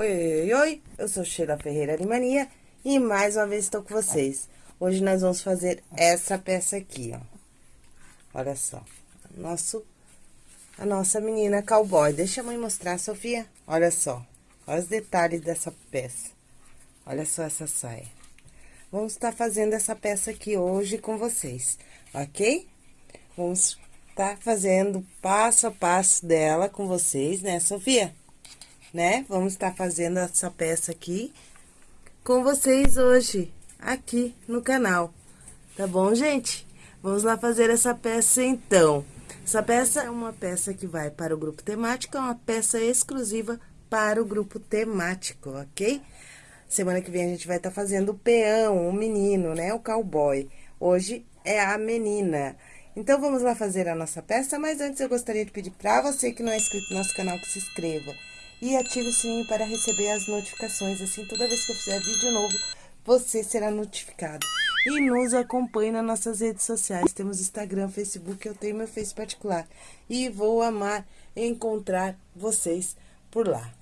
Oi, oi, oi, eu sou Sheila Ferreira de Mania e mais uma vez estou com vocês. Hoje nós vamos fazer essa peça aqui, ó. Olha só, nosso, a nossa menina cowboy. Deixa a mãe mostrar, Sofia. Olha só, olha os detalhes dessa peça. Olha só essa saia. Vamos estar fazendo essa peça aqui hoje com vocês, ok? Vamos estar fazendo passo a passo dela com vocês, né, Sofia? Né? Vamos estar fazendo essa peça aqui com vocês hoje, aqui no canal. Tá bom, gente? Vamos lá fazer essa peça, então. Essa peça é uma peça que vai para o grupo temático, é uma peça exclusiva para o grupo temático, ok? Semana que vem a gente vai estar fazendo o peão, o menino, né? O cowboy. Hoje é a menina. Então, vamos lá fazer a nossa peça, mas antes eu gostaria de pedir para você que não é inscrito no nosso canal que se inscreva e ative o sininho para receber as notificações. Assim, toda vez que eu fizer vídeo novo, você será notificado. E nos acompanhe nas nossas redes sociais. Temos Instagram, Facebook, eu tenho meu Face particular. E vou amar encontrar vocês por lá.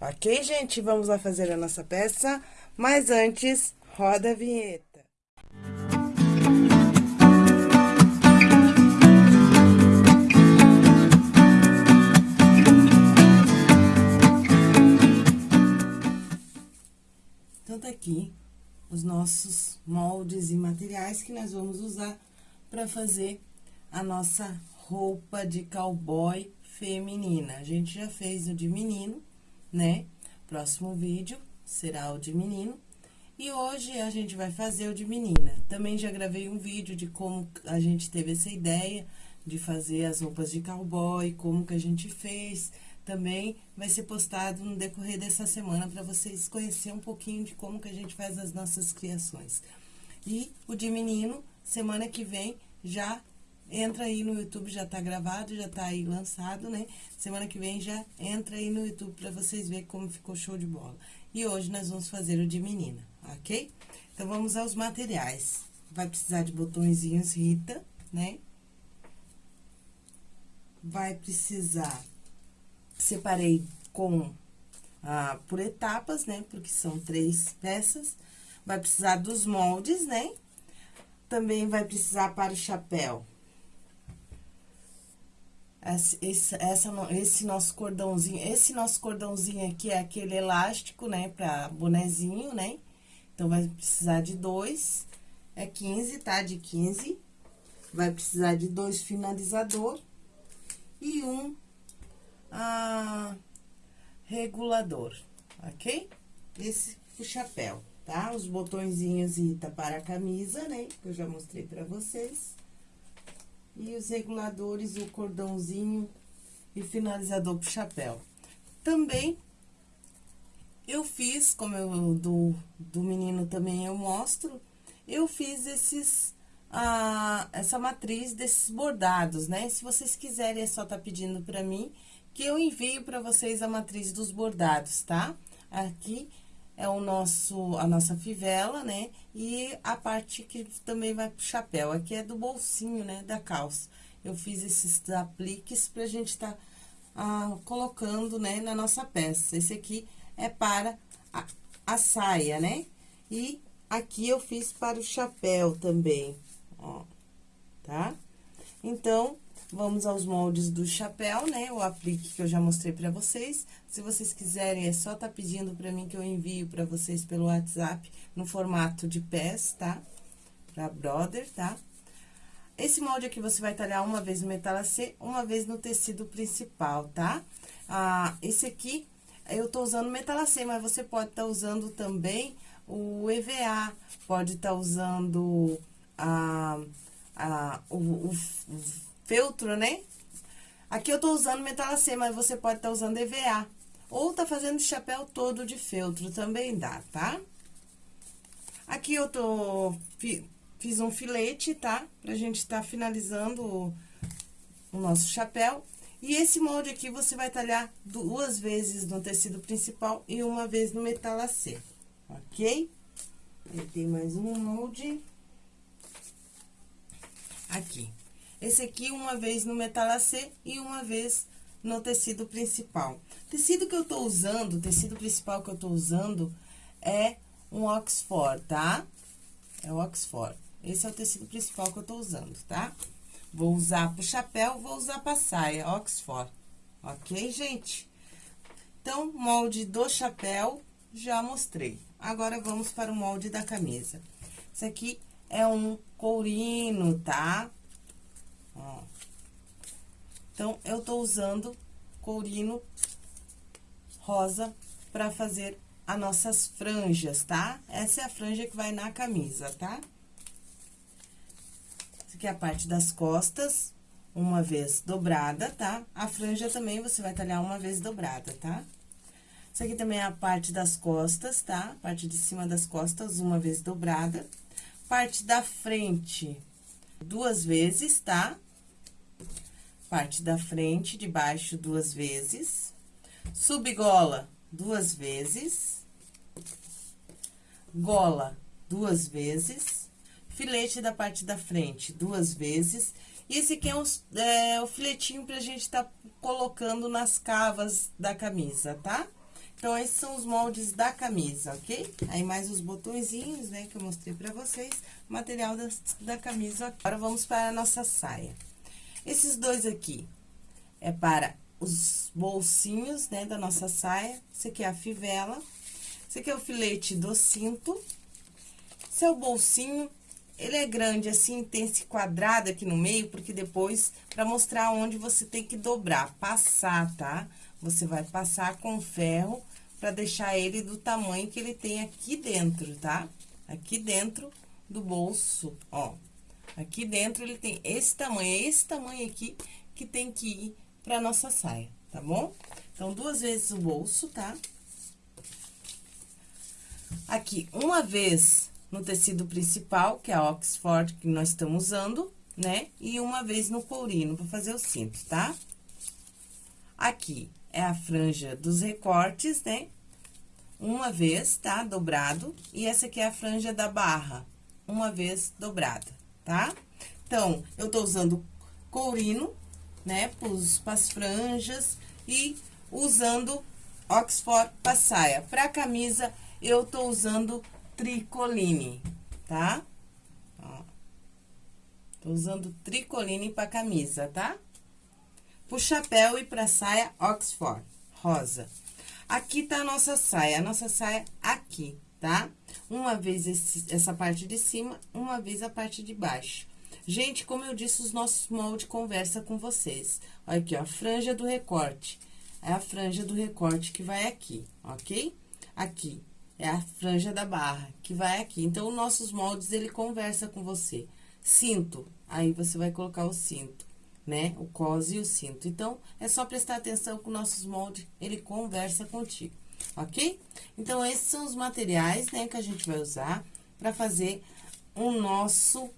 Ok, gente? Vamos lá fazer a nossa peça. Mas antes, roda a vinheta. Aqui os nossos moldes e materiais que nós vamos usar para fazer a nossa roupa de cowboy feminina. A gente já fez o de menino, né? Próximo vídeo será o de menino. E hoje a gente vai fazer o de menina. Também já gravei um vídeo de como a gente teve essa ideia de fazer as roupas de cowboy, como que a gente fez, também vai ser postado no decorrer dessa semana para vocês conhecerem um pouquinho de como que a gente faz as nossas criações. E o de menino, semana que vem, já entra aí no YouTube, já tá gravado, já tá aí lançado, né? Semana que vem já entra aí no YouTube para vocês verem como ficou show de bola. E hoje nós vamos fazer o de menina, ok? Então, vamos aos materiais. Vai precisar de botõezinhos Rita, né? Vai precisar separei com ah, por etapas, né? Porque são três peças. Vai precisar dos moldes, né? Também vai precisar para o chapéu. Esse, essa, esse nosso cordãozinho, esse nosso cordãozinho aqui é aquele elástico, né? Pra bonezinho, né? Então, vai precisar de dois. É 15, tá? De 15. Vai precisar de dois finalizador. E um a regulador, ok? Esse o chapéu, tá? Os botõezinhos Ita para a camisa, né? Que eu já mostrei pra vocês. E os reguladores, o cordãozinho e finalizador pro chapéu. Também, eu fiz, como eu, do, do menino também eu mostro, eu fiz esses, ah, essa matriz desses bordados, né? Se vocês quiserem, é só tá pedindo pra mim que eu envio para vocês a matriz dos bordados, tá? Aqui é o nosso, a nossa fivela, né? E a parte que também vai pro chapéu, aqui é do bolsinho, né, da calça. Eu fiz esses apliques pra gente tá ah, colocando, né, na nossa peça. Esse aqui é para a, a saia, né? E aqui eu fiz para o chapéu também, ó, tá? Então, Vamos aos moldes do chapéu, né? O aplique que eu já mostrei pra vocês. Se vocês quiserem, é só tá pedindo pra mim que eu envio pra vocês pelo WhatsApp no formato de pés, tá? Pra brother, tá? Esse molde aqui você vai talhar uma vez no metalacê, uma vez no tecido principal, tá? Ah, esse aqui, eu tô usando metalacê, mas você pode estar tá usando também o EVA, pode estar tá usando a, a, o, o, o feltro, né? Aqui eu tô usando metalacê, mas você pode estar tá usando EVA. Ou tá fazendo chapéu todo de feltro, também dá, tá? Aqui eu tô... Fiz um filete, tá? Pra gente estar tá finalizando o, o nosso chapéu. E esse molde aqui, você vai talhar duas vezes no tecido principal e uma vez no metalacê, ok? Tem mais um molde. Aqui. Esse aqui, uma vez no metalacê e uma vez no tecido principal. Tecido que eu tô usando, tecido principal que eu tô usando é um Oxford, tá? É o Oxford. Esse é o tecido principal que eu tô usando, tá? Vou usar pro chapéu, vou usar pra saia, Oxford. Ok, gente? Então, molde do chapéu, já mostrei. Agora, vamos para o molde da camisa. Esse aqui é um courino, tá? Ó. Então, eu tô usando courino rosa pra fazer as nossas franjas, tá? Essa é a franja que vai na camisa, tá? Essa aqui é a parte das costas, uma vez dobrada, tá? A franja também você vai talhar uma vez dobrada, tá? Isso aqui também é a parte das costas, tá? Parte de cima das costas, uma vez dobrada. Parte da frente, duas vezes, tá? Parte da frente, de baixo, duas vezes. Subgola, duas vezes. Gola, duas vezes. Filete da parte da frente, duas vezes. E esse aqui é, um, é o filetinho pra gente tá colocando nas cavas da camisa, tá? Então, esses são os moldes da camisa, ok? Aí, mais os botõezinhos, né, que eu mostrei pra vocês. Material da, da camisa. Agora, vamos para a nossa saia. Esses dois aqui é para os bolsinhos, né, da nossa saia. Esse aqui é a fivela. Esse aqui é o filete do cinto. Esse é o bolsinho. Ele é grande assim, tem esse quadrado aqui no meio, porque depois, pra mostrar onde você tem que dobrar, passar, tá? Você vai passar com ferro pra deixar ele do tamanho que ele tem aqui dentro, tá? Aqui dentro do bolso, ó. Aqui dentro ele tem esse tamanho, é esse tamanho aqui que tem que ir pra nossa saia, tá bom? Então, duas vezes o bolso, tá? Aqui, uma vez no tecido principal, que é a Oxford que nós estamos usando, né? E uma vez no courino, pra fazer o cinto, tá? Aqui é a franja dos recortes, né? Uma vez, tá? Dobrado. E essa aqui é a franja da barra, uma vez dobrada tá? Então, eu tô usando courino, né, pros, pras franjas e usando Oxford pra saia. Pra camisa, eu tô usando tricoline, tá? Ó. Tô usando tricoline pra camisa, tá? Pro chapéu e pra saia, Oxford, rosa. Aqui tá a nossa saia, a nossa saia aqui, tá? Uma vez esse, essa parte de cima, uma vez a parte de baixo. Gente, como eu disse, os nossos moldes conversa com vocês. Olha aqui, ó, franja do recorte. É a franja do recorte que vai aqui, ok? Aqui é a franja da barra, que vai aqui. Então, nossos moldes, ele conversa com você. Cinto, aí você vai colocar o cinto, né? O cos e o cinto. Então, é só prestar atenção que nossos moldes, ele conversa contigo ok? Então, esses são os materiais, né, que a gente vai usar para fazer o nosso,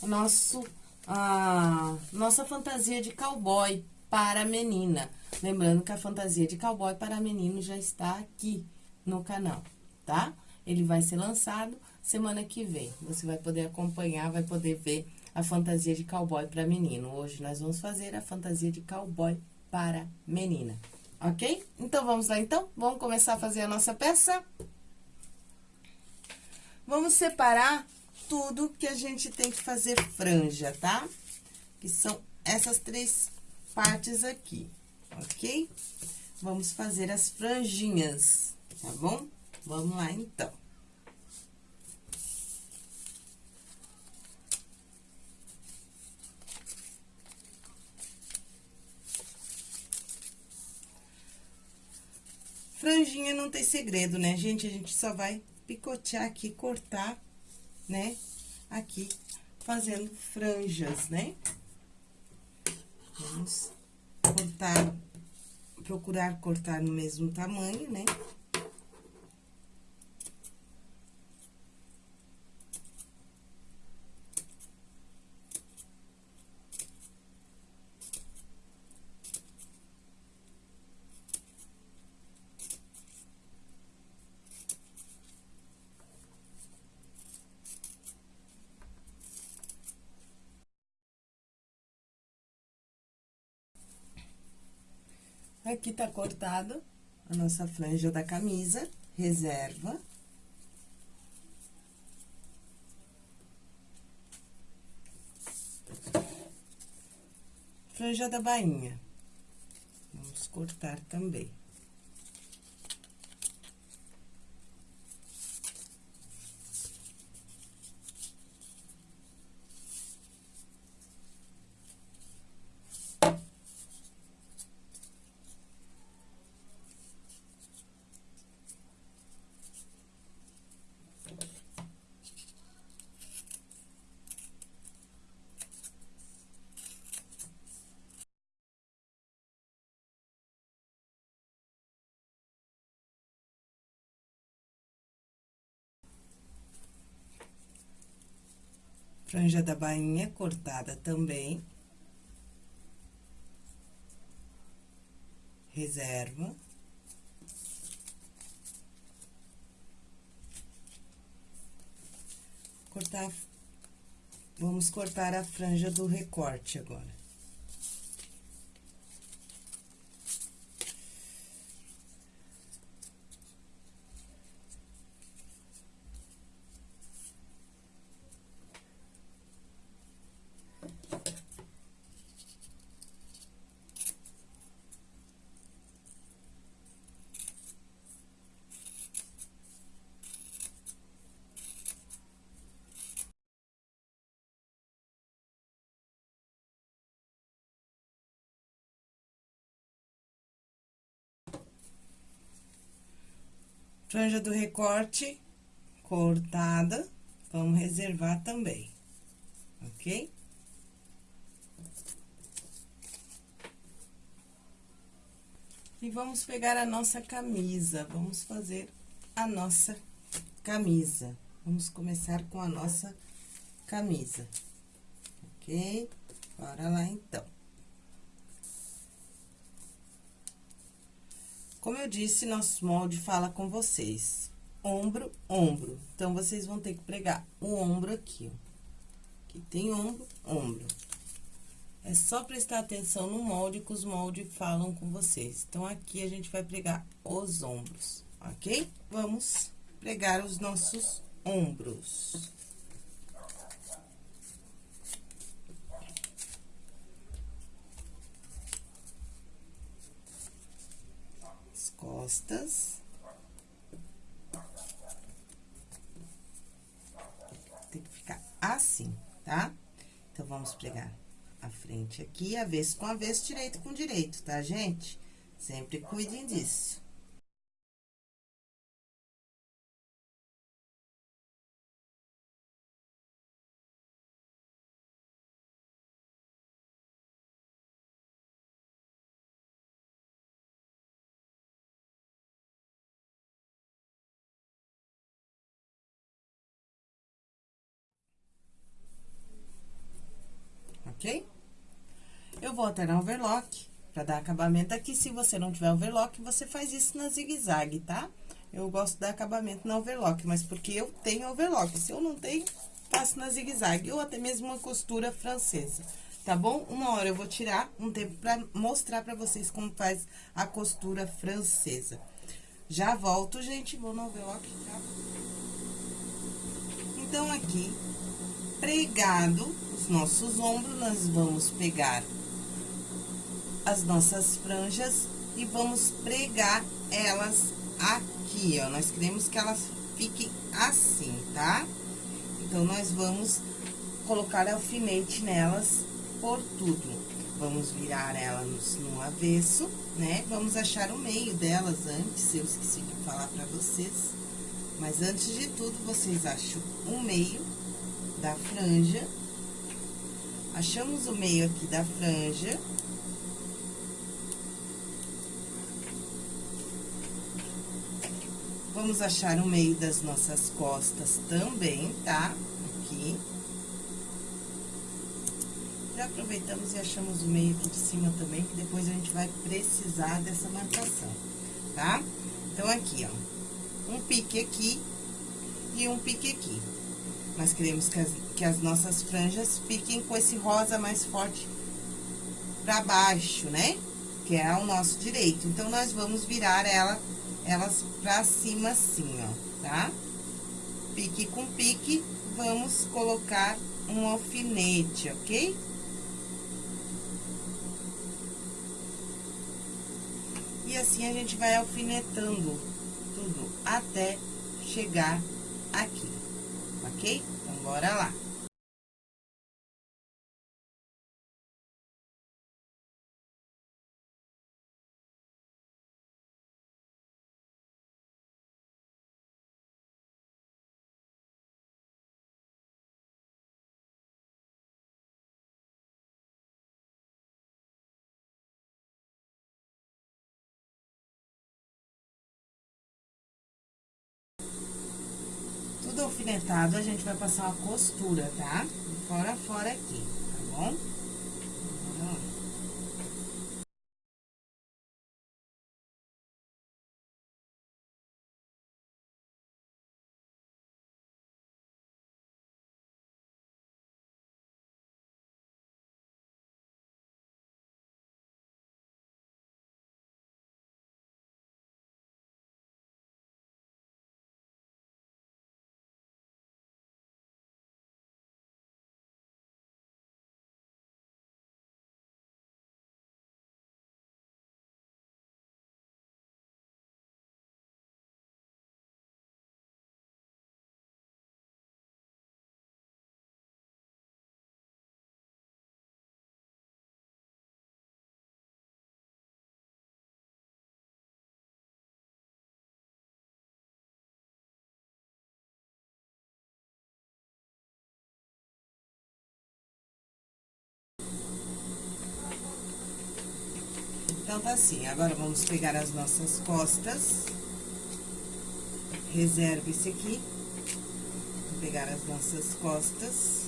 o nosso, a nossa fantasia de cowboy para menina. Lembrando que a fantasia de cowboy para menino já está aqui no canal, tá? Ele vai ser lançado semana que vem. Você vai poder acompanhar, vai poder ver a fantasia de cowboy para menino. Hoje nós vamos fazer a fantasia de cowboy para menina ok? Então, vamos lá, então? Vamos começar a fazer a nossa peça? Vamos separar tudo que a gente tem que fazer franja, tá? Que são essas três partes aqui, ok? Vamos fazer as franjinhas, tá bom? Vamos lá, então. Franjinha não tem segredo, né, gente? A gente só vai picotear aqui, cortar, né? Aqui, fazendo franjas, né? Vamos cortar, procurar cortar no mesmo tamanho, né? Aqui tá cortado a nossa franja da camisa, reserva. Franja da bainha. Vamos cortar também. Franja da bainha cortada também. Reserva. Cortar, vamos cortar a franja do recorte agora. Franja do recorte cortada, vamos reservar também, ok? E vamos pegar a nossa camisa, vamos fazer a nossa camisa. Vamos começar com a nossa camisa, ok? Bora lá, então. Como eu disse, nosso molde fala com vocês. Ombro, ombro. Então, vocês vão ter que pregar o ombro aqui, ó. Aqui tem ombro, ombro. É só prestar atenção no molde que os moldes falam com vocês. Então, aqui a gente vai pregar os ombros, ok? Vamos pregar os nossos ombros. Costas. Tem que ficar assim, tá? Então, vamos pregar a frente aqui, avesso com avesso, direito com direito, tá, gente? Sempre cuidem disso. Alterar o overlock pra dar acabamento aqui. Se você não tiver overlock, você faz isso na zigue-zague, tá? Eu gosto de dar acabamento na overlock, mas porque eu tenho overlock. Se eu não tenho, faço na zigue-zague ou até mesmo uma costura francesa, tá bom? Uma hora eu vou tirar um tempo pra mostrar pra vocês como faz a costura francesa. Já volto, gente, vou no overlock, tá? Então, aqui, pregado os nossos ombros, nós vamos pegar as nossas franjas e vamos pregar elas aqui, ó. Nós queremos que elas fiquem assim, tá? Então, nós vamos colocar alfinete nelas por tudo. Vamos virar elas no avesso, né? Vamos achar o meio delas antes, eu esqueci de falar pra vocês. Mas antes de tudo, vocês acham o meio da franja. Achamos o meio aqui da franja. Vamos achar o meio das nossas costas também, tá? Aqui. Já aproveitamos e achamos o meio aqui de cima também, que depois a gente vai precisar dessa marcação, tá? Então, aqui, ó, um pique aqui e um pique aqui. Nós queremos que as, que as nossas franjas fiquem com esse rosa mais forte pra baixo, né? que é o nosso direito. Então, nós vamos virar ela, elas pra cima assim, ó, tá? Pique com pique, vamos colocar um alfinete, ok? E assim a gente vai alfinetando tudo até chegar aqui, ok? Então, bora lá. A gente vai passar uma costura, tá? Fora fora aqui, tá bom? Então, tá assim, agora vamos pegar as nossas costas. Reserva esse aqui. Vou pegar as nossas costas.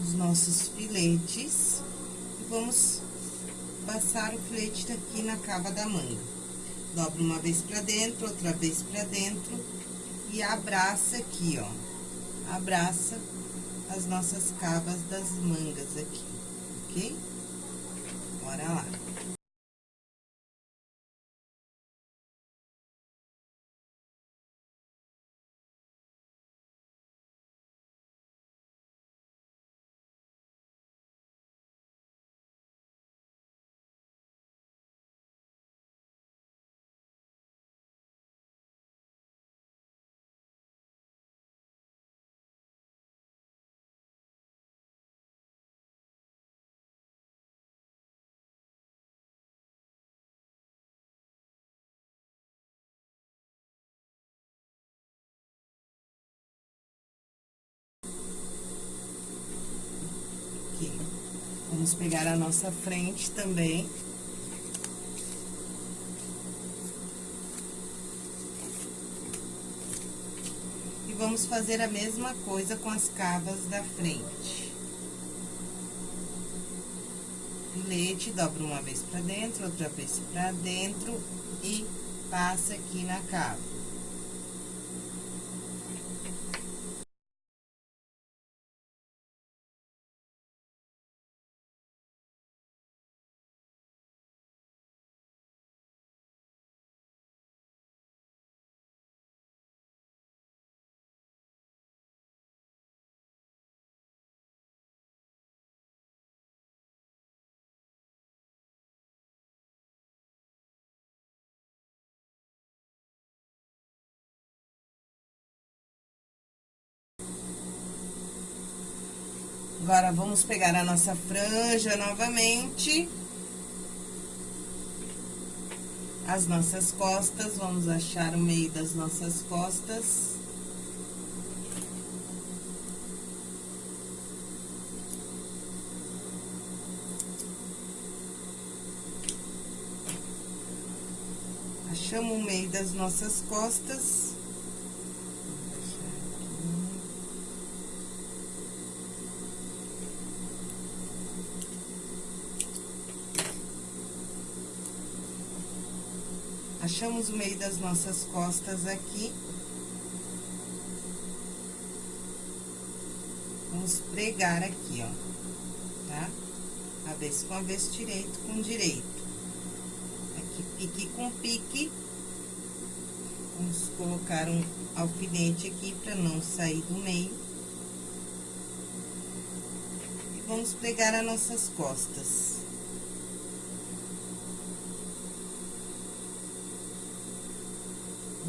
Os nossos filetes. E vamos passar o filete aqui na cava da manga. Dobra uma vez pra dentro, outra vez pra dentro. E abraça aqui, ó abraça as nossas cavas das mangas aqui, ok? Bora lá. Vamos pegar a nossa frente também. E vamos fazer a mesma coisa com as cavas da frente. Filete, dobra uma vez pra dentro, outra vez pra dentro e passa aqui na cava. Agora, vamos pegar a nossa franja novamente. As nossas costas, vamos achar o meio das nossas costas. Achamos o meio das nossas costas. Achamos o meio das nossas costas aqui. vamos pregar aqui, ó, tá? Avesso com avesso, direito com direito. Aqui, pique com pique. Vamos colocar um alfinete aqui pra não sair do meio. E vamos pregar as nossas costas.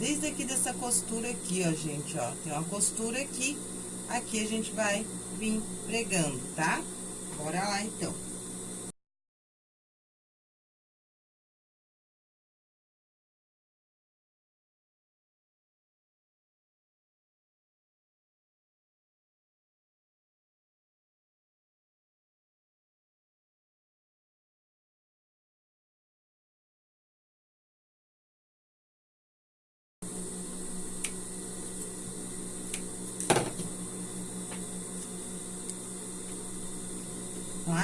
Desde aqui dessa costura aqui, ó, gente, ó, tem uma costura aqui, aqui a gente vai vir pregando, tá? Bora lá, então.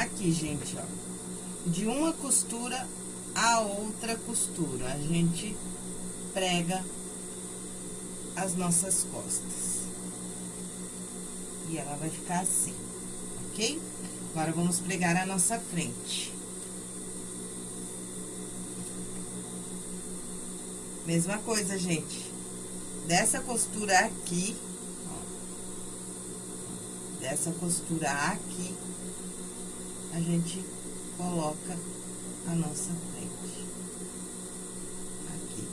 Aqui, gente, ó, de uma costura a outra costura, a gente prega as nossas costas. E ela vai ficar assim, ok? Agora, vamos pregar a nossa frente. Mesma coisa, gente. Dessa costura aqui, ó, dessa costura aqui, a gente coloca a nossa frente. Aqui.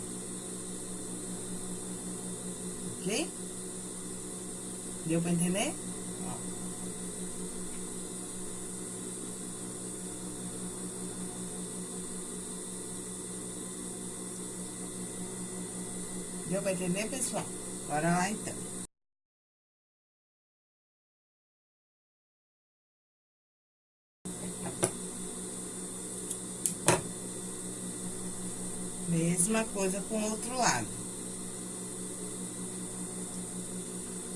Ok? Deu pra entender? Deu pra entender, pessoal? Bora lá, então. Mesma coisa com o outro lado.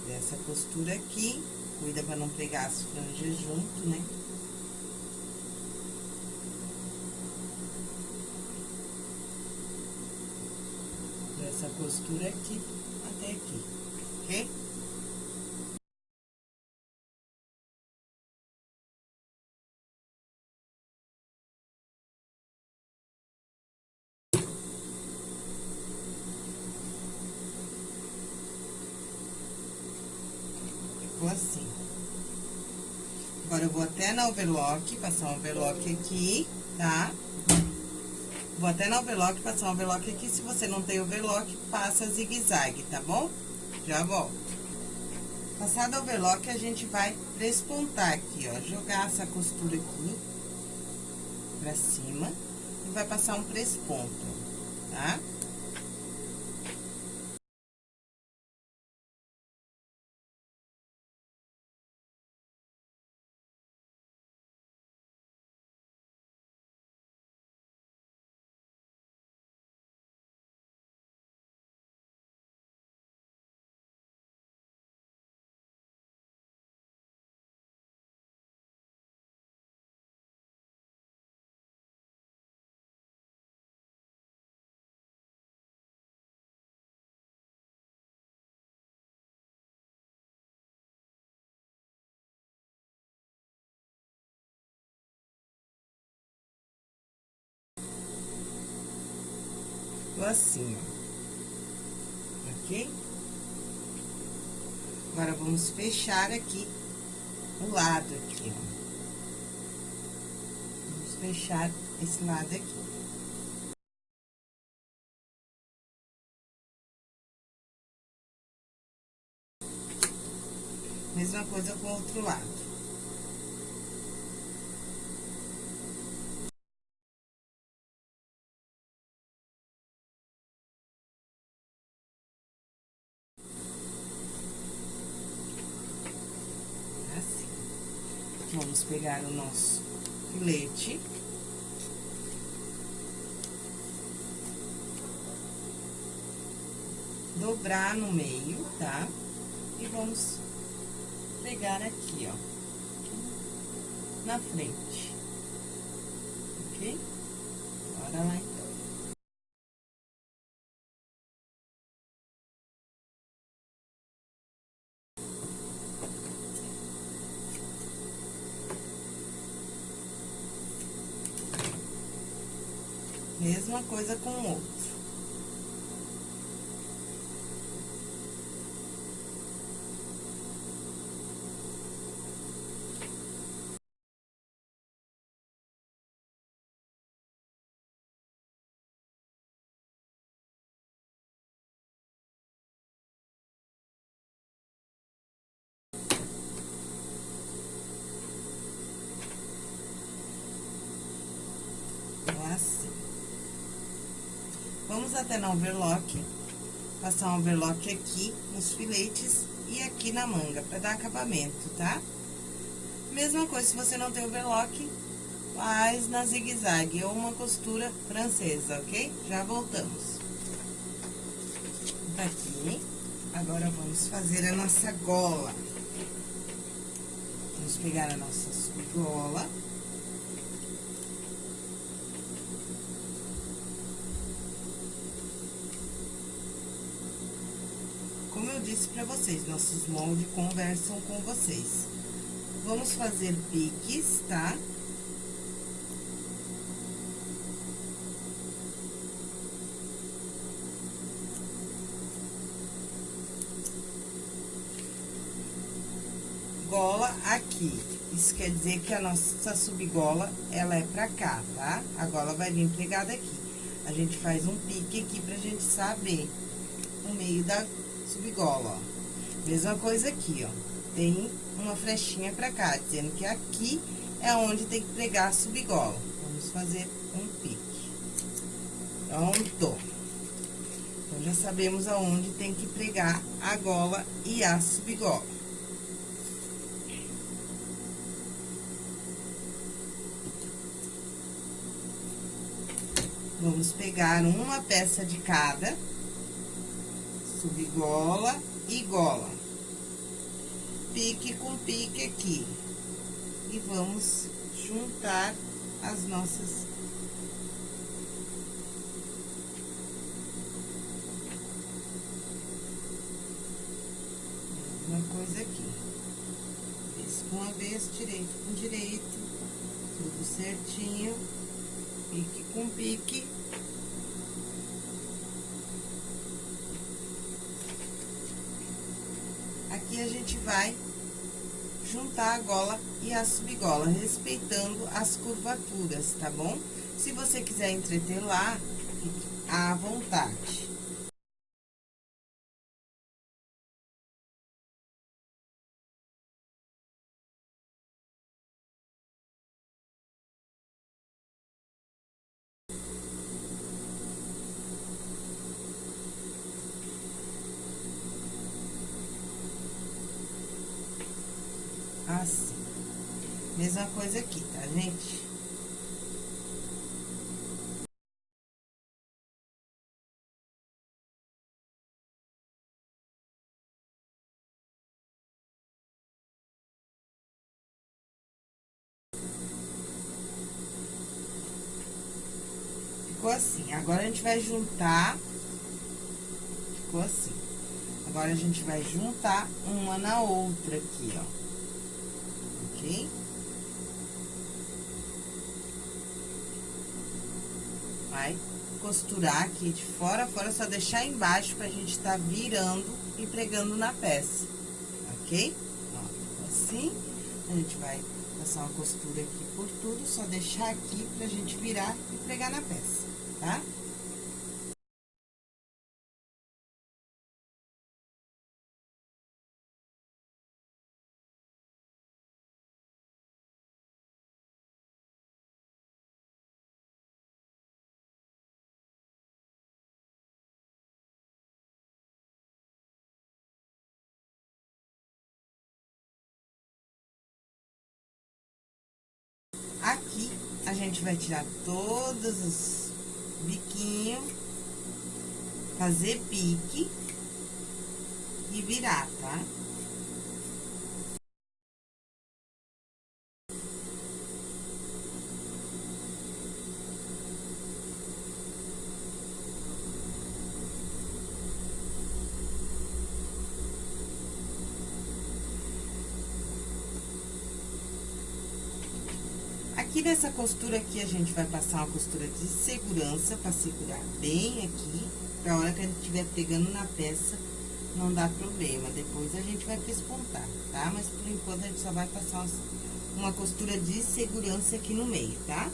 Dessa costura aqui, cuida pra não pegar as franjas junto, né? Dessa costura aqui até aqui, ok? Ficou assim. Agora, eu vou na overlock, passar um overlock aqui, tá? Vou até na overlock, passar um overlock aqui. Se você não tem overlock, passa zigue-zague, tá bom? Já volto. Passado o overlock, a gente vai prespontar aqui, ó. Jogar essa costura aqui pra cima e vai passar um presponto, tá? Ficou assim, ó. Ok? Agora, vamos fechar aqui o lado aqui, ó. Vamos fechar esse lado aqui. Mesma coisa com o outro lado. Assim. Vamos pegar o nosso filete. Dobrar no meio, tá? E vamos pegar aqui, ó. Na frente. Ok? Bora lá, então. Mesma coisa com o outro. Vamos até na overlock, passar um overlock aqui nos filetes e aqui na manga, pra dar acabamento, tá? Mesma coisa, se você não tem overlock, faz na zigue-zague ou uma costura francesa, ok? Já voltamos. Tá aqui. Agora, vamos fazer a nossa gola. Vamos pegar a nossa gola. Eu disse para vocês, nossos moldes conversam com vocês. Vamos fazer piques, tá? Gola aqui. Isso quer dizer que a nossa subgola, ela é pra cá, tá? A gola vai vir pregada aqui. A gente faz um pique aqui pra gente saber o meio da subgola, ó. Mesma coisa aqui, ó. Tem uma flechinha pra cá, dizendo que aqui é onde tem que pregar a subgola. Vamos fazer um pique. Pronto. Então, já sabemos aonde tem que pregar a gola e a subgola. Vamos pegar uma peça de cada subgola e gola. Pique com pique aqui. E vamos juntar as nossas uma coisa aqui. Com uma vez, direito com direito, tudo certinho, pique com pique. Aqui a gente vai juntar a gola e a subgola, respeitando as curvaturas, tá bom? Se você quiser entreter lá, fique à vontade. Assim. Mesma coisa aqui, tá, gente? Ficou assim. Agora, a gente vai juntar... Ficou assim. Agora, a gente vai juntar uma na outra aqui, ó ok? Vai costurar aqui de fora a fora, só deixar embaixo pra gente tá virando e pregando na peça, ok? Ó, assim, a gente vai passar uma costura aqui por tudo, só deixar aqui pra gente virar e pregar na peça, tá? Gente vai tirar todos os biquinhos, fazer pique e virar, tá? Aqui nessa costura aqui, a gente vai passar uma costura de segurança pra segurar bem aqui, pra hora que a gente estiver pegando na peça, não dá problema. Depois a gente vai pespontar, tá? Mas por enquanto a gente só vai passar uma costura de segurança aqui no meio, tá?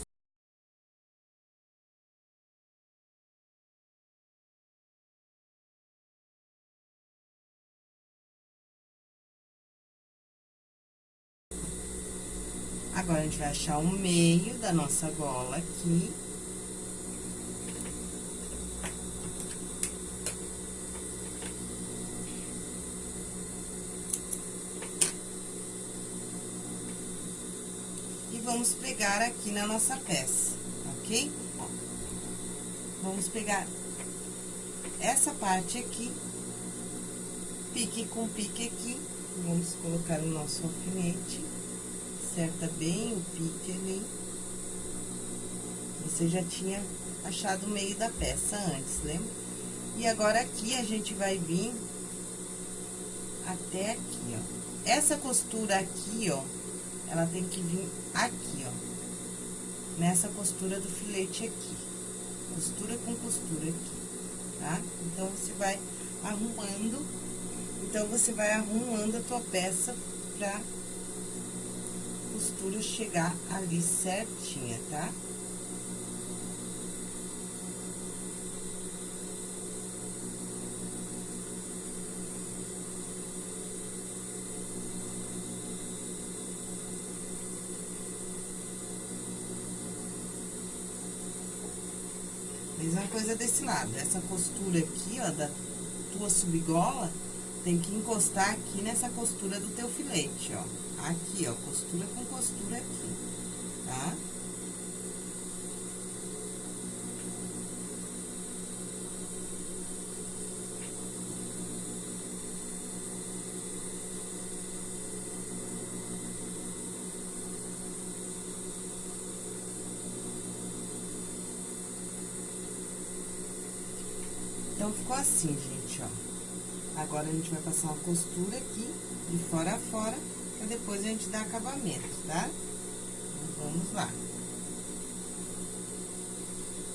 Agora, a gente vai achar o meio da nossa gola aqui. E vamos pegar aqui na nossa peça, ok? Vamos pegar essa parte aqui, pique com pique aqui, vamos colocar o nosso alfinete acerta bem o pique ali. Você já tinha achado o meio da peça antes, lembra? E agora aqui a gente vai vir até aqui, ó. Essa costura aqui, ó, ela tem que vir aqui, ó. Nessa costura do filete aqui. Costura com costura aqui, tá? Então, você vai arrumando, então, você vai arrumando a tua peça pra costura chegar ali certinha, tá? Mesma coisa desse lado, essa costura aqui, ó, da tua subgola, tem que encostar aqui nessa costura do teu filete, ó. Aqui, ó, costura com costura aqui, tá? Então, ficou assim, gente, ó. Agora, a gente vai passar uma costura aqui, de fora a fora, depois a gente dar acabamento, tá? Então, vamos lá.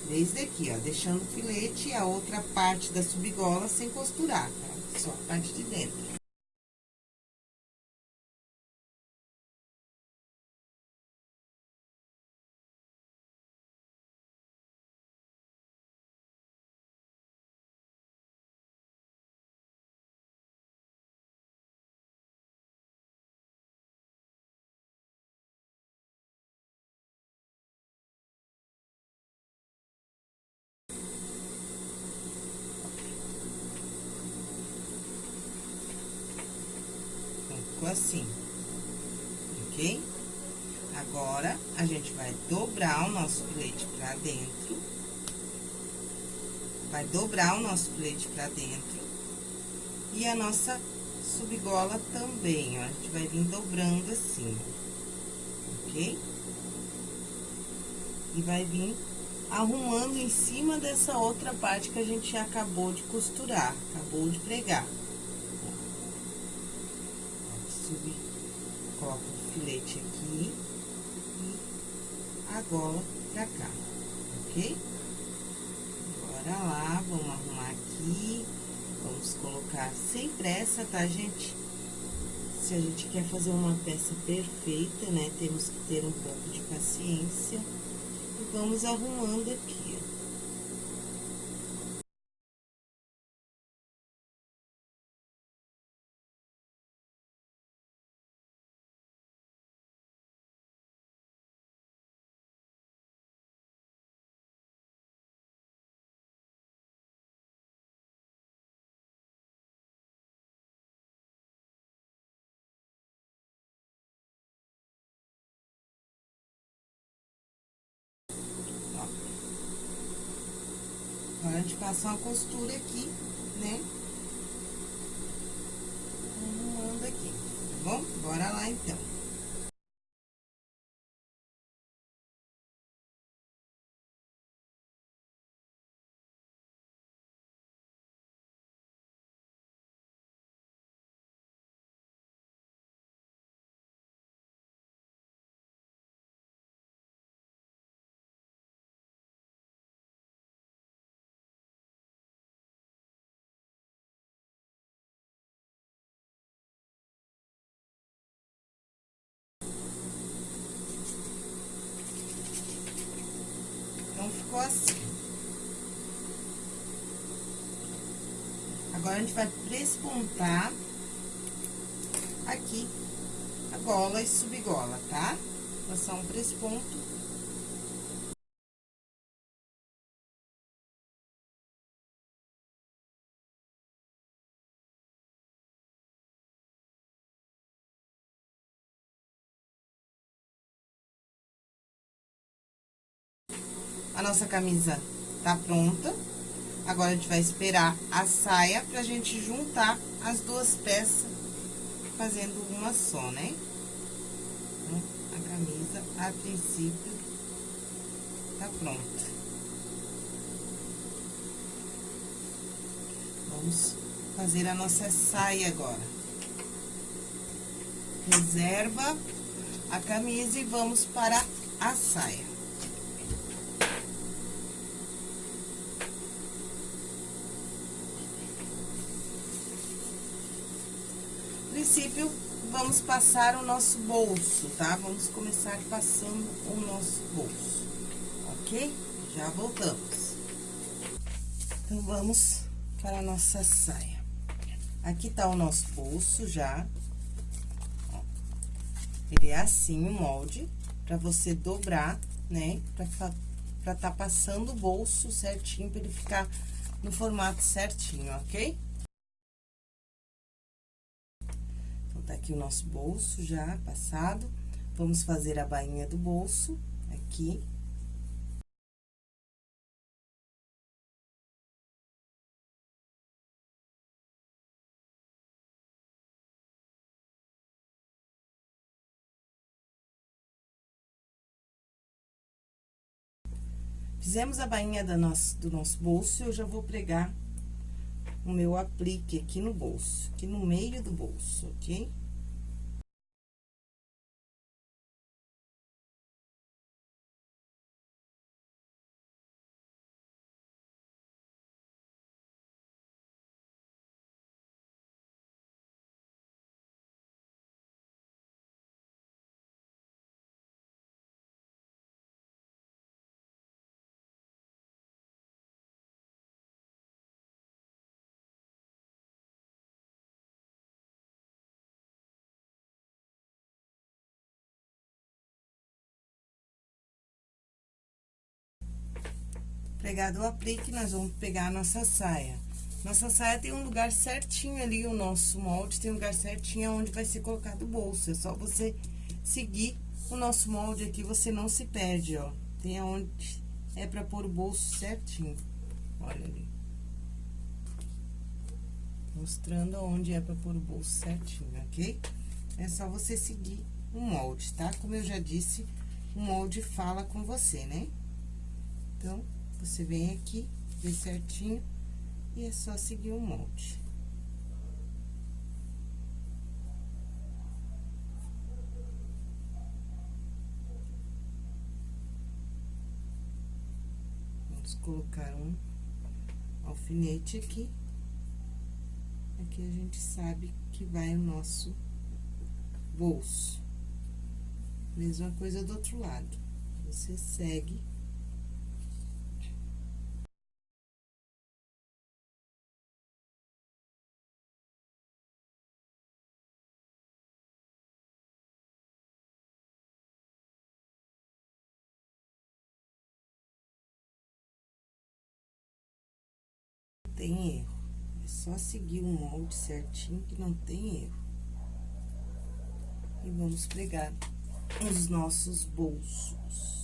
Desde aqui, ó, deixando o filete e a outra parte da subgola sem costurar, tá? Só a parte de dentro. ficou assim, ok? Agora, a gente vai dobrar o nosso filete pra dentro. Vai dobrar o nosso filete pra dentro. E a nossa subgola também, ó. A gente vai vir dobrando assim, ok? E vai vir arrumando em cima dessa outra parte que a gente acabou de costurar, acabou de pregar subir, coloca o filete aqui a gola pra cá, ok? Bora lá, vamos arrumar aqui, vamos colocar sem pressa, tá, gente? Se a gente quer fazer uma peça perfeita, né, temos que ter um pouco de paciência. E vamos arrumando aqui, Agora, a gente passa uma costura aqui, né? Arrumando aqui, tá bom? Bora lá, então. Assim. Agora, a gente vai prespontar aqui a gola e subgola, tá? Passar um presponto. Nossa camisa tá pronta. Agora, a gente vai esperar a saia pra gente juntar as duas peças, fazendo uma só, né? Então, a camisa, a princípio, tá pronta. Vamos fazer a nossa saia agora. Reserva a camisa e vamos para a saia. Princípio, vamos passar o nosso bolso, tá? Vamos começar passando o nosso bolso, ok? Já voltamos. Então, vamos para a nossa saia. Aqui tá o nosso bolso já. Ele é assim, o molde, pra você dobrar, né? Pra tá passando o bolso certinho, pra ele ficar no formato certinho, ok? Aqui o nosso bolso já passado. Vamos fazer a bainha do bolso aqui. Fizemos a bainha da nosso, do nosso bolso, eu já vou pregar o meu aplique aqui no bolso, aqui no meio do bolso, ok? Pregado o aplique, nós vamos pegar a nossa saia. Nossa saia tem um lugar certinho ali, o nosso molde tem um lugar certinho onde vai ser colocado o bolso. É só você seguir o nosso molde aqui, você não se perde, ó. Tem aonde é pra pôr o bolso certinho. Olha ali. Mostrando aonde é pra pôr o bolso certinho, ok? É só você seguir o molde, tá? Como eu já disse, o molde fala com você, né? Então, você vem aqui, vê certinho, e é só seguir o molde. Vamos colocar um alfinete aqui. Aqui a gente sabe que vai o nosso bolso. Mesma coisa do outro lado. Você segue tem erro. É só seguir o molde certinho que não tem erro. E vamos pregar os nossos bolsos.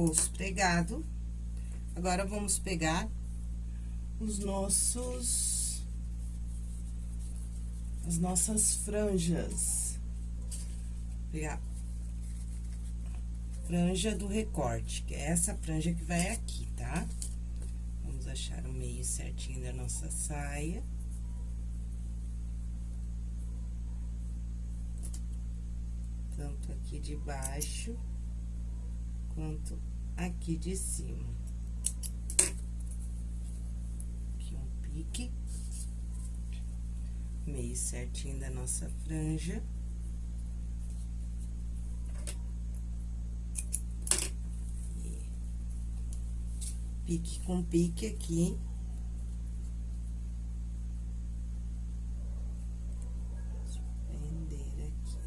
Bolso pregado. Agora, vamos pegar os nossos... As nossas franjas. Vou pegar franja do recorte, que é essa franja que vai aqui, tá? Vamos achar o meio certinho da nossa saia. Tanto aqui de baixo, quanto aqui de cima. Aqui um pique. Meio certinho da nossa franja. pique com pique aqui. Prender aqui.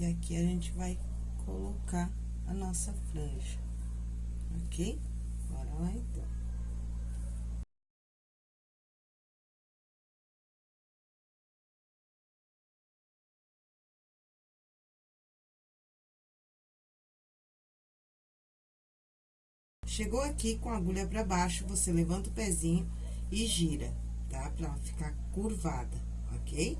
E aqui a gente vai colocar a nossa franja, ok? Bora lá, então. Chegou aqui com a agulha pra baixo, você levanta o pezinho e gira, tá? Pra ficar curvada, ok?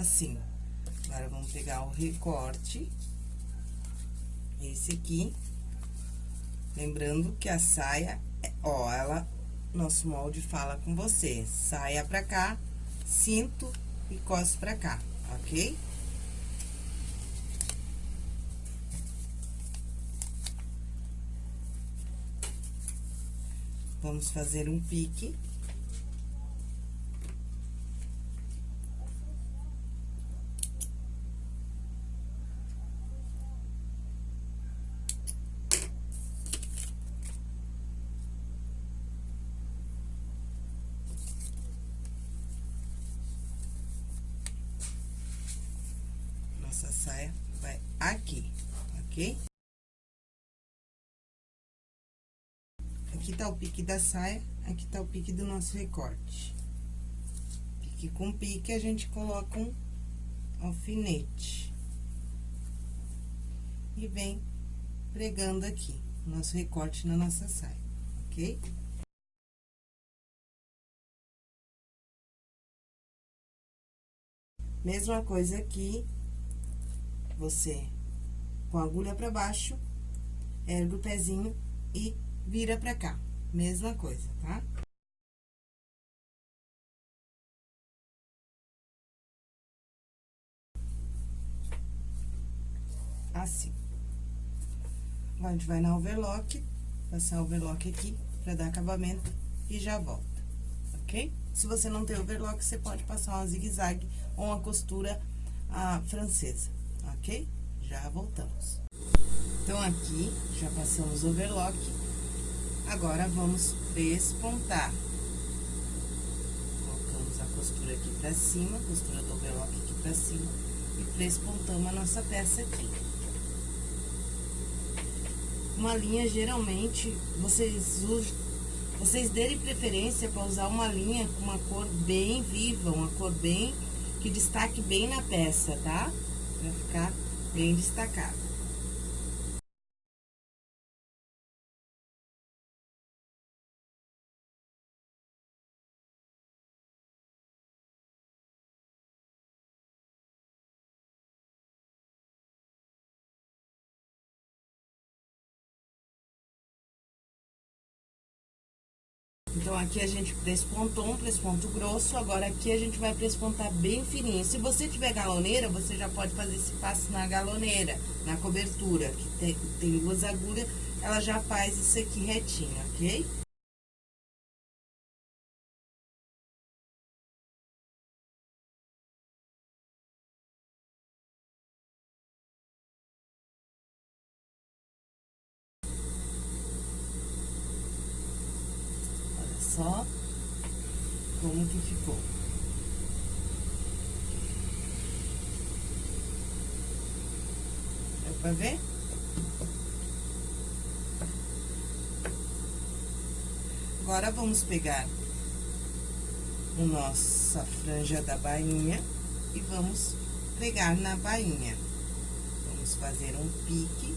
Assim. Agora, vamos pegar o recorte. Esse aqui. Lembrando que a saia, ó, ela, nosso molde fala com você. Saia pra cá, cinto e coste pra cá, ok? Vamos fazer um pique. nossa saia vai aqui, ok? Aqui tá o pique da saia, aqui tá o pique do nosso recorte. Pique com pique, a gente coloca um alfinete. E vem pregando aqui, nosso recorte na nossa saia, ok? Mesma coisa aqui, você, com a agulha pra baixo, ergue o pezinho e vira pra cá. Mesma coisa, tá? Assim. Agora, a gente vai na overlock, passar overlock aqui pra dar acabamento e já volta, ok? Se você não tem overlock, você pode passar uma zigue-zague ou uma costura ah, francesa ok? Já voltamos. Então, aqui, já passamos overlock. Agora, vamos despontar. Colocamos a costura aqui pra cima, costura do overlock aqui pra cima. E despontamos a nossa peça aqui. Uma linha, geralmente, vocês usam vocês derem preferência para usar uma linha com uma cor bem viva, uma cor bem que destaque bem na peça, tá? Ficar bem destacado. Então, aqui a gente despontou um presponto grosso, agora aqui a gente vai prespontar bem fininho. Se você tiver galoneira, você já pode fazer esse passo na galoneira, na cobertura, que tem, tem duas agulhas, ela já faz isso aqui retinho, ok? só como que ficou. Deu pra ver? Agora, vamos pegar nossa franja da bainha e vamos pregar na bainha. Vamos fazer um pique.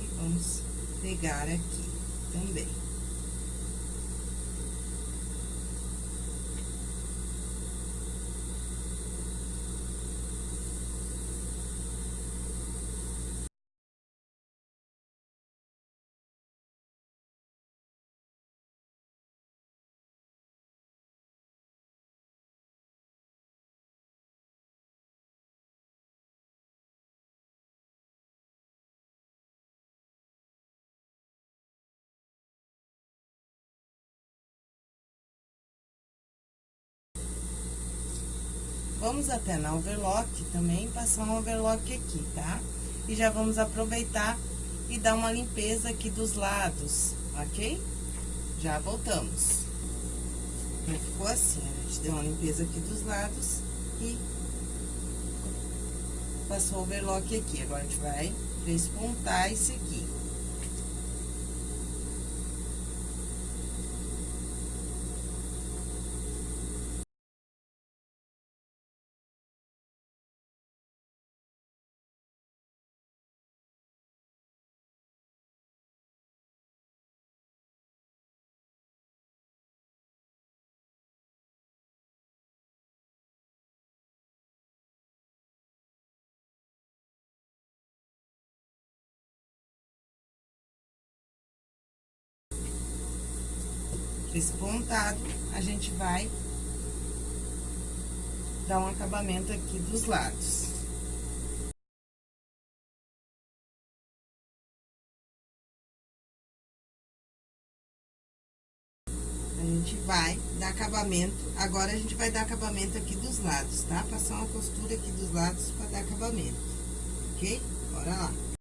E vamos pregar aqui também. Vamos até na overlock também, passar um overlock aqui, tá? E já vamos aproveitar e dar uma limpeza aqui dos lados, ok? Já voltamos. Então, ficou assim, a gente deu uma limpeza aqui dos lados e passou o overlock aqui. Agora, a gente vai despontar esse aqui. Esse pontado, a gente vai dar um acabamento aqui dos lados. A gente vai dar acabamento, agora a gente vai dar acabamento aqui dos lados, tá? Passar uma costura aqui dos lados pra dar acabamento, ok? Bora lá.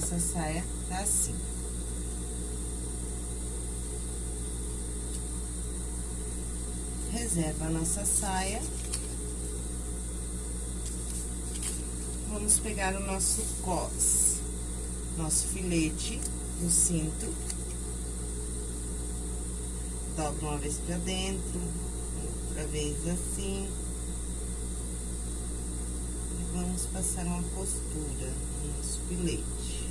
Nossa saia tá assim. Reserva a nossa saia. Vamos pegar o nosso cos, nosso filete do cinto. Dobra uma vez pra dentro, outra vez assim. E vamos passar uma costura no nosso filete.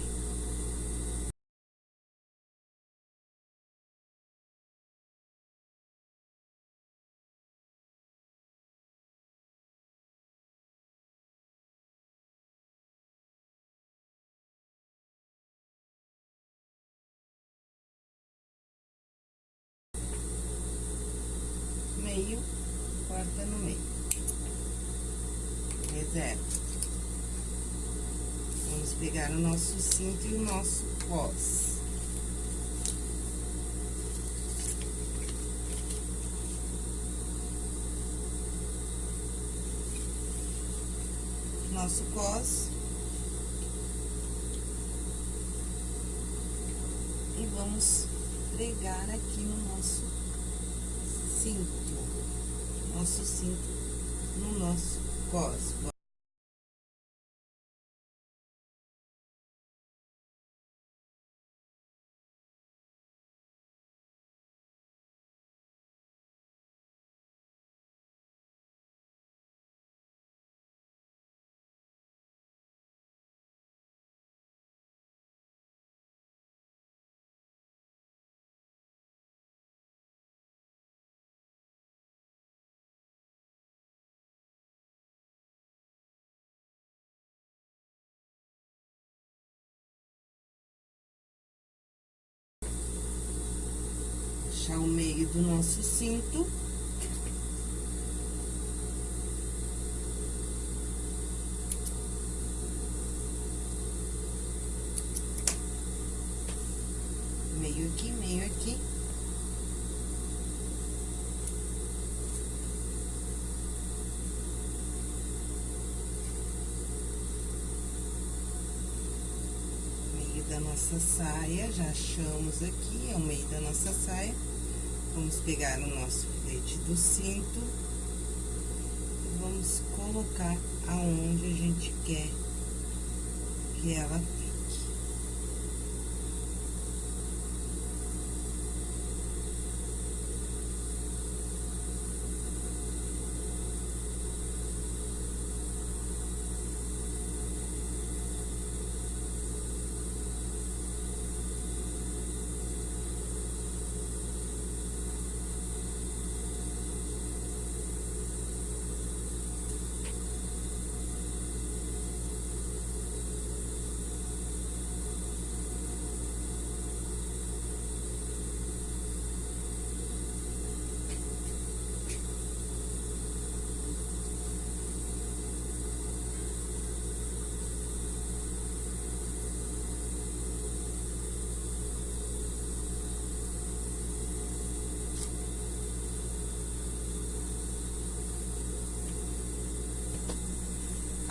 meio, corta no meio. Reserva. Vamos pegar o nosso cinto e o nosso cos. Nosso cos. E vamos pregar aqui no nosso cinto nosso cinto no nosso cos. Achar o meio do nosso cinto. Meio aqui, meio aqui. da nossa saia, já achamos aqui, é o meio da nossa saia. Vamos pegar o nosso filete do cinto e vamos colocar aonde a gente quer que ela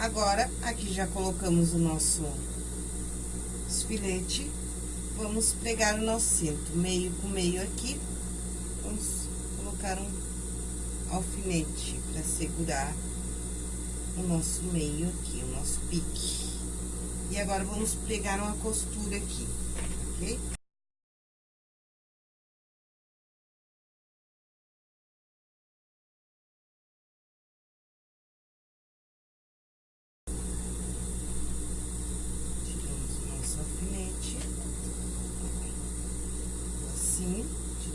Agora, aqui já colocamos o nosso filete, vamos pregar o nosso cinto, meio com meio aqui, vamos colocar um alfinete para segurar o nosso meio aqui, o nosso pique. E agora, vamos pregar uma costura aqui, ok?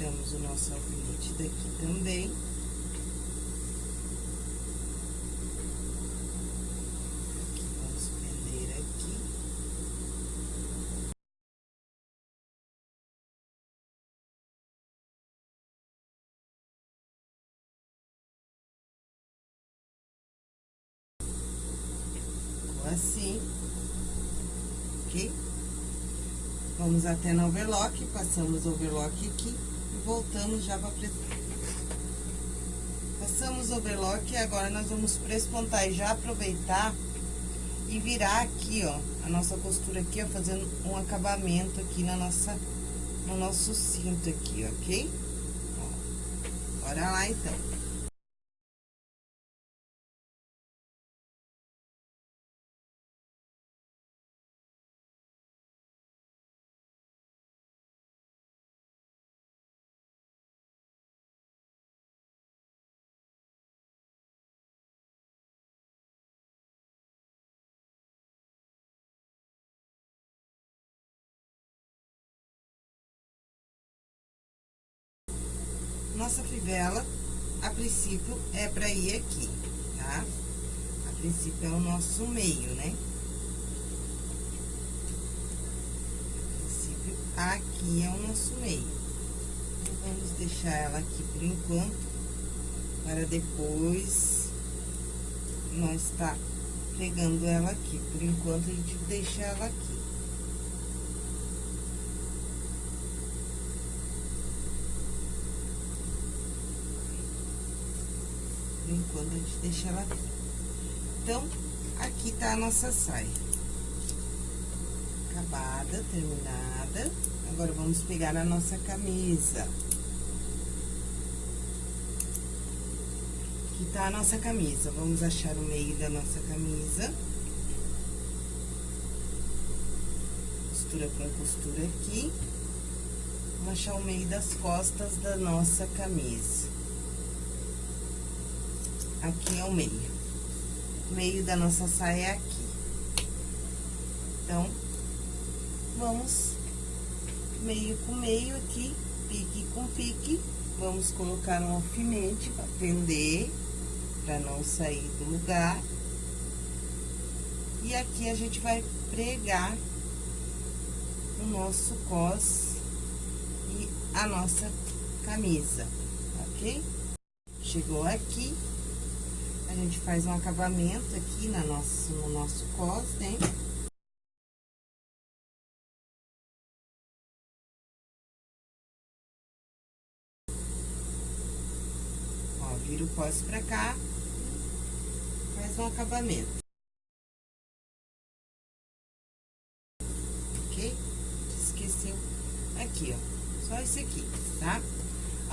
tiramos o nosso alfinete daqui também. Aqui, vamos prender aqui. Ficou assim, ok? Vamos até no overlock, passamos o overlock aqui voltamos já para Passamos o overlock e agora nós vamos prespontar e já aproveitar e virar aqui, ó, a nossa costura aqui, ó, fazendo um acabamento aqui na nossa, no nosso cinto aqui, ok? Ó, bora lá, então. Nossa fivela, a princípio, é pra ir aqui, tá? A princípio, é o nosso meio, né? A princípio, aqui é o nosso meio. Então, vamos deixar ela aqui por enquanto, para depois nós tá pegando ela aqui. Por enquanto, a gente deixa ela aqui. Enquanto, a gente deixa ela aqui. Então, aqui tá a nossa saia. Acabada, terminada. Agora, vamos pegar a nossa camisa. Aqui tá a nossa camisa. Vamos achar o meio da nossa camisa. Costura com costura aqui. Vamos achar o meio das costas da nossa camisa aqui é o meio. O meio da nossa saia é aqui. Então, vamos meio com meio aqui, pique com pique. Vamos colocar um alfinete para prender, para não sair do lugar. E aqui a gente vai pregar o nosso cos e a nossa camisa, ok? Chegou aqui, a gente faz um acabamento aqui na nosso, no nosso cos, né? Ó, vira o cos pra cá, faz um acabamento. Ok? Esqueceu aqui, ó, só esse aqui, tá?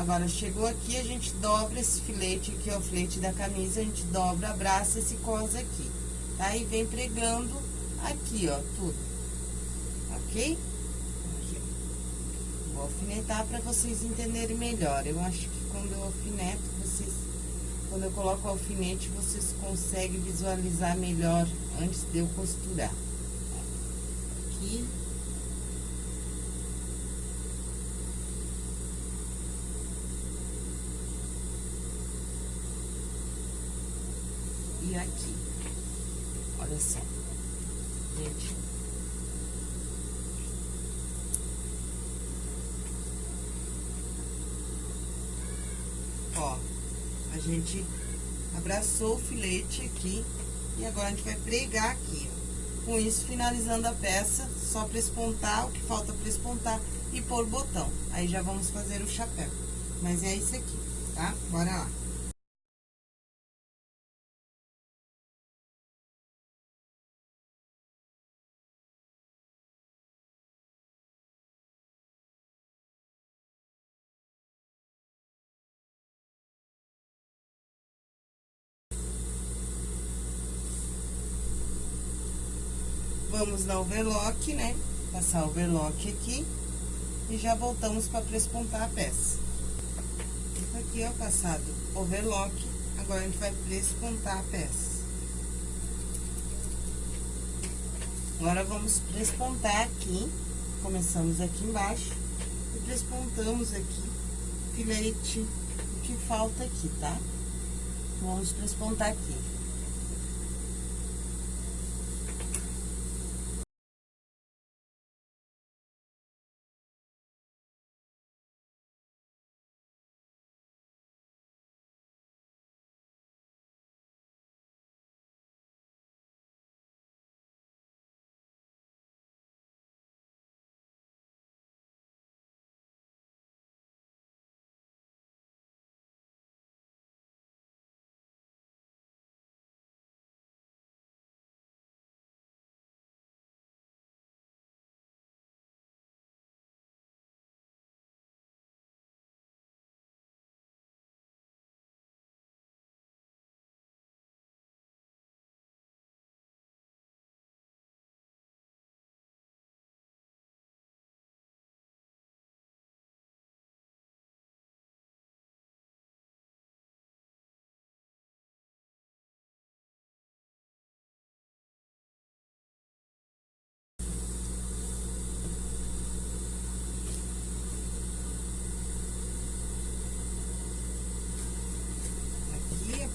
Agora, chegou aqui, a gente dobra esse filete aqui, ó, o filete da camisa, a gente dobra, abraça esse cos aqui, tá? E vem pregando aqui, ó, tudo, ok? Aqui, ó. Vou alfinetar pra vocês entenderem melhor. Eu acho que quando eu alfineto, vocês... Quando eu coloco o alfinete, vocês conseguem visualizar melhor antes de eu costurar. Aqui... e aqui. Olha só. Gente. Ó, a gente abraçou o filete aqui e agora a gente vai pregar aqui, ó. Com isso, finalizando a peça, só pra espontar o que falta pra espontar e pôr botão. Aí já vamos fazer o chapéu. Mas é isso aqui, tá? Bora lá. Vamos na overlock, né? Passar overlock aqui. E já voltamos para prespontar a peça. Aqui, ó, passado overlock. Agora, a gente vai prespontar a peça. Agora, vamos prespontar aqui. Começamos aqui embaixo. E prespontamos aqui filete, o que falta aqui, tá? Vamos prespontar aqui.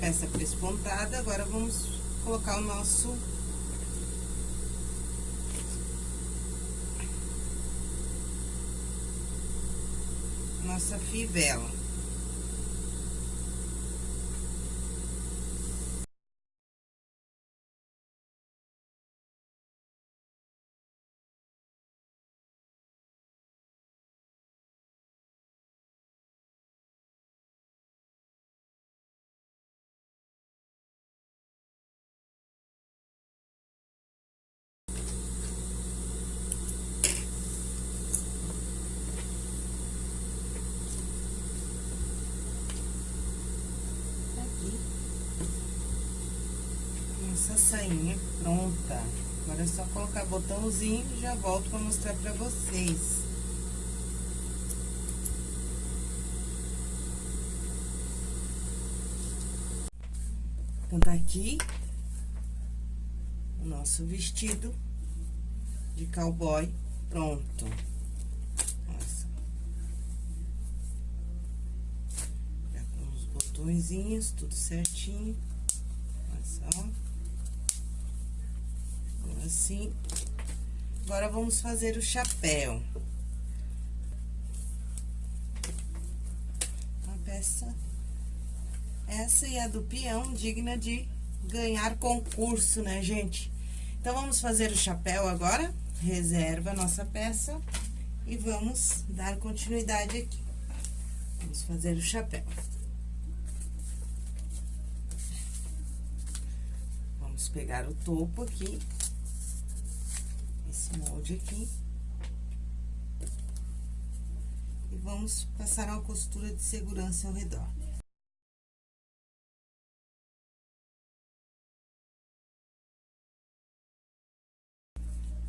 Peça prespontada, agora vamos colocar o nosso... Nossa fivela. nossa sainha pronta. Agora é só colocar botãozinho e já volto pra mostrar pra vocês. Então, tá aqui o nosso vestido de cowboy pronto. Nossa. Já com os botõezinhos, tudo certinho. Olha só assim. Agora, vamos fazer o chapéu. peça. Essa e a do peão, digna de ganhar concurso, né, gente? Então, vamos fazer o chapéu agora. Reserva a nossa peça e vamos dar continuidade aqui. Vamos fazer o chapéu. Vamos pegar o topo aqui, esse molde aqui. E vamos passar uma costura de segurança ao redor.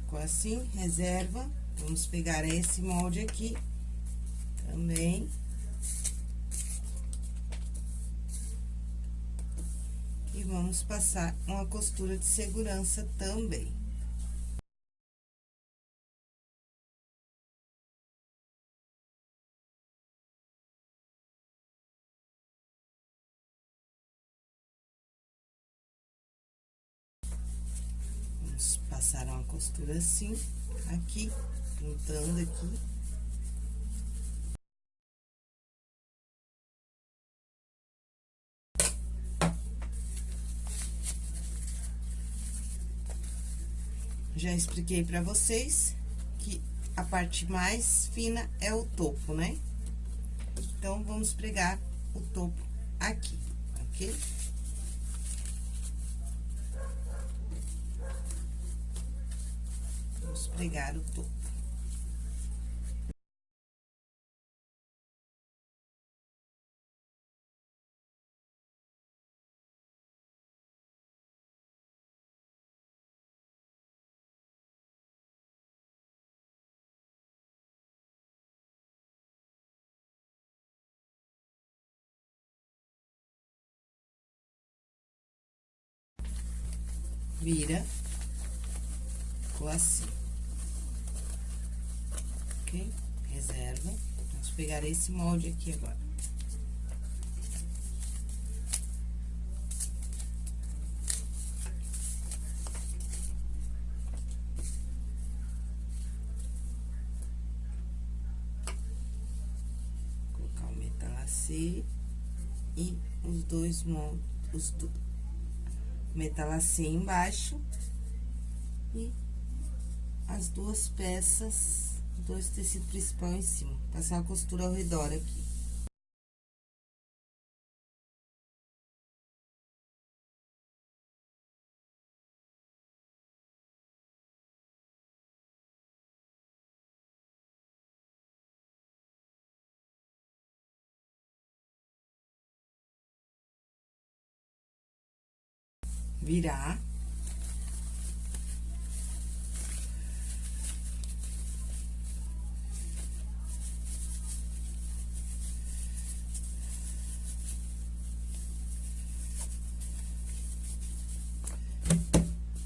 Ficou assim, reserva. Vamos pegar esse molde aqui também. vamos passar uma costura de segurança também. Costura assim, aqui, juntando aqui. Já expliquei pra vocês que a parte mais fina é o topo, né? Então, vamos pregar o topo aqui, ok? Pregar o topo. vira, ficou assim. Ok? Reserva. Vamos pegar esse molde aqui agora. Colocar o metalacê e os dois moldes, os dois metalacê embaixo e as duas peças, dois tecidos principal em cima. Passar a costura ao redor aqui. virar.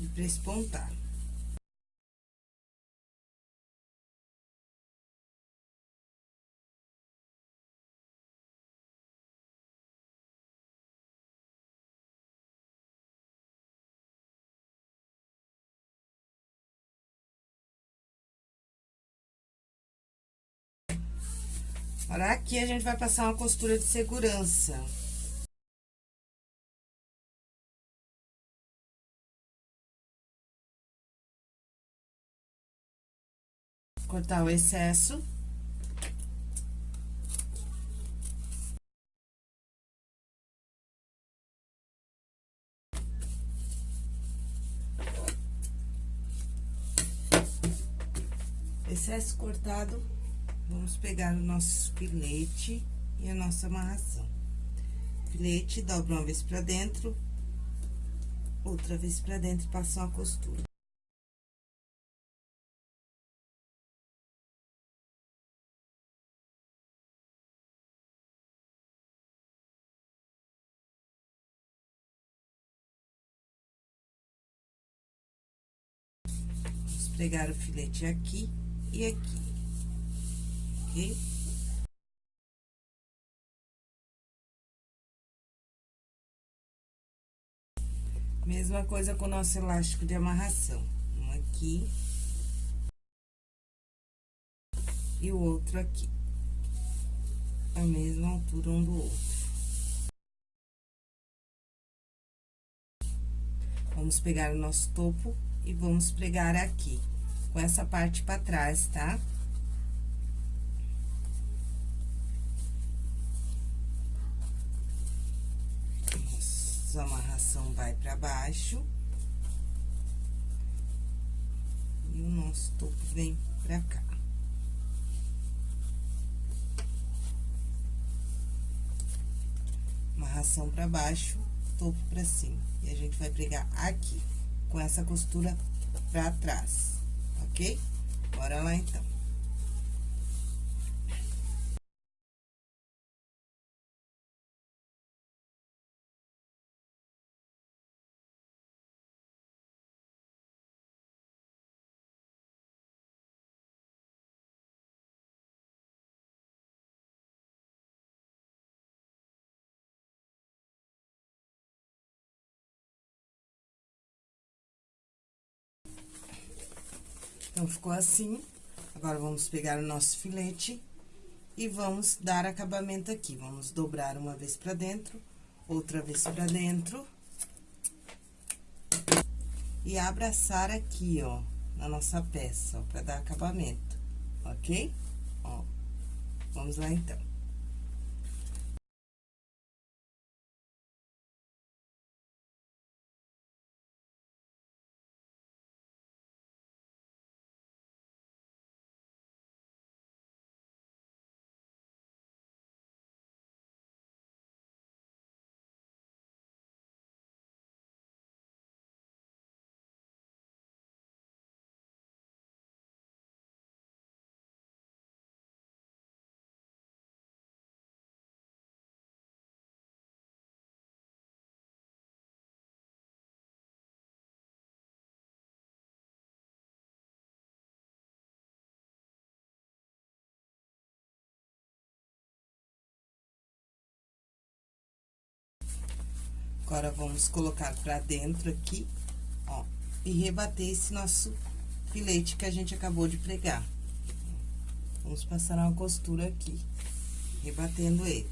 E prespontar. Agora, aqui a gente vai passar uma costura de segurança. Cortar o excesso. Excesso cortado Vamos pegar o nosso filete e a nossa amarração. Filete, dobra uma vez pra dentro, outra vez pra dentro e passa uma costura. Vamos pregar o filete aqui e aqui ok? Mesma coisa com o nosso elástico de amarração. Um aqui. E o outro aqui. a mesma altura um do outro. Vamos pegar o nosso topo e vamos pregar aqui, com essa parte pra trás, tá? Nossa amarração vai pra baixo. E o nosso topo vem pra cá. Amarração pra baixo, topo pra cima. E a gente vai pregar aqui, com essa costura pra trás, ok? Bora lá, então. Então, ficou assim. Agora, vamos pegar o nosso filete e vamos dar acabamento aqui. Vamos dobrar uma vez pra dentro, outra vez pra dentro. E abraçar aqui, ó, na nossa peça, ó, pra dar acabamento, ok? Ó, vamos lá, então. Agora, vamos colocar pra dentro aqui, ó, e rebater esse nosso filete que a gente acabou de pregar. Vamos passar uma costura aqui, rebatendo ele.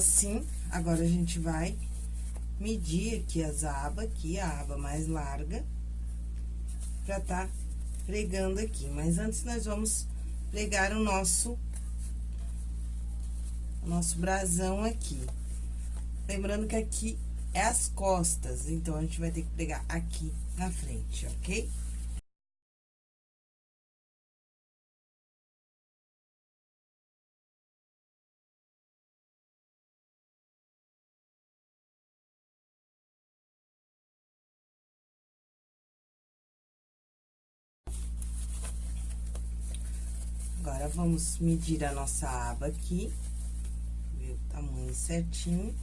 Assim, agora a gente vai medir aqui as abas, aqui, a aba mais larga, pra tá pregando aqui. Mas antes, nós vamos pregar o nosso, o nosso brasão aqui. Lembrando que aqui é as costas, então, a gente vai ter que pregar aqui na frente, ok? Vamos medir a nossa aba aqui, ver o tamanho certinho.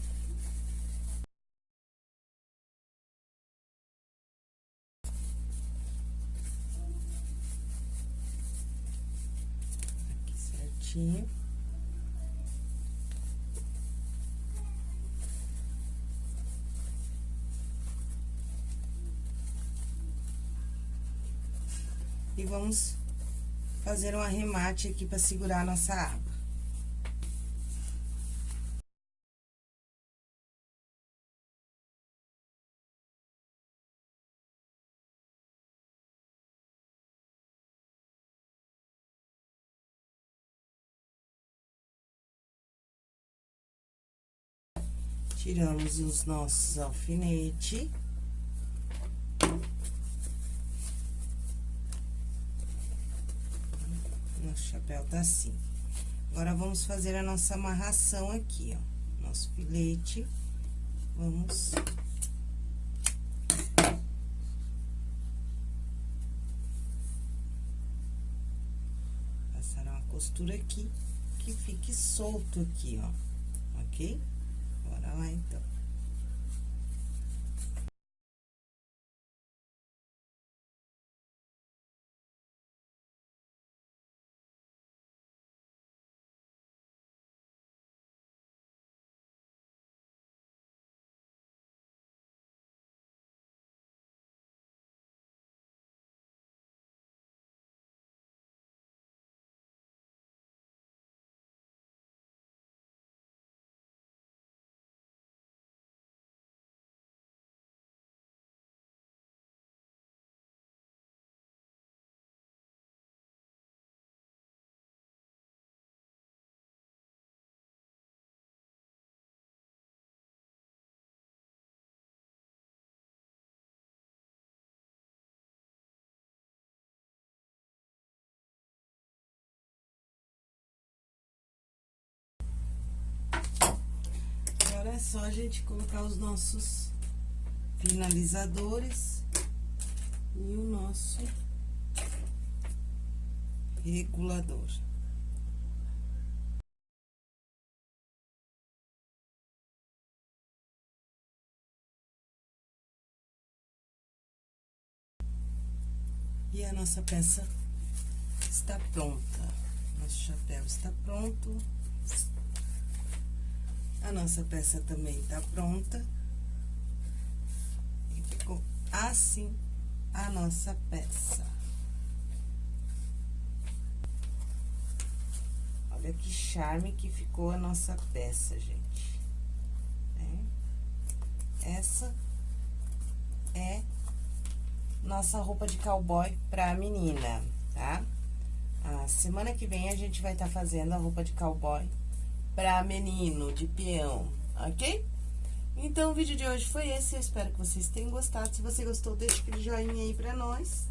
Aqui certinho. E vamos fazer um arremate aqui pra segurar a nossa aba. Tiramos os nossos alfinetes. Nosso chapéu tá assim. Agora, vamos fazer a nossa amarração aqui, ó. Nosso filete. Vamos... Passar uma costura aqui, que fique solto aqui, ó. Ok? Bora lá, então. É só a gente colocar os nossos finalizadores e o nosso regulador. E a nossa peça está pronta. Nosso chapéu está pronto. A nossa peça também está pronta. E ficou assim a nossa peça. Olha que charme que ficou a nossa peça, gente. É. Essa é nossa roupa de cowboy pra menina, tá? A semana que vem a gente vai estar tá fazendo a roupa de cowboy pra menino, de peão, ok? Então, o vídeo de hoje foi esse, eu espero que vocês tenham gostado. Se você gostou, deixa aquele joinha aí pra nós.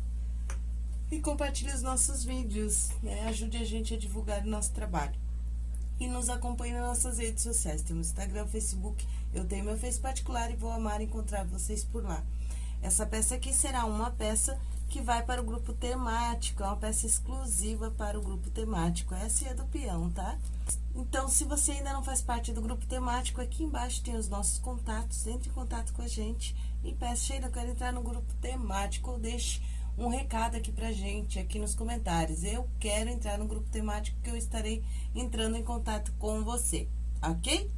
E compartilhe os nossos vídeos, né? Ajude a gente a divulgar o nosso trabalho. E nos acompanhe nas nossas redes sociais. Temos Instagram, Facebook, eu tenho meu Face particular e vou amar encontrar vocês por lá. Essa peça aqui será uma peça que vai para o grupo temático, é uma peça exclusiva para o grupo temático. Essa é do peão, tá? Então, se você ainda não faz parte do grupo temático, aqui embaixo tem os nossos contatos, entre em contato com a gente e peça, Sheila, eu quero entrar no grupo temático, ou deixe um recado aqui pra gente, aqui nos comentários. Eu quero entrar no grupo temático que eu estarei entrando em contato com você, ok?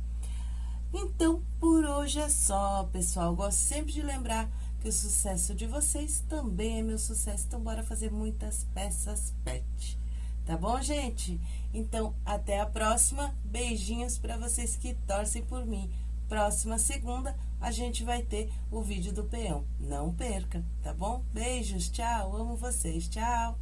Então, por hoje é só, pessoal. Gosto sempre de lembrar que o sucesso de vocês também é meu sucesso. Então, bora fazer muitas peças pet. Tá bom, gente? Então, até a próxima. Beijinhos para vocês que torcem por mim. Próxima segunda, a gente vai ter o vídeo do peão. Não perca, tá bom? Beijos, tchau. Amo vocês, tchau.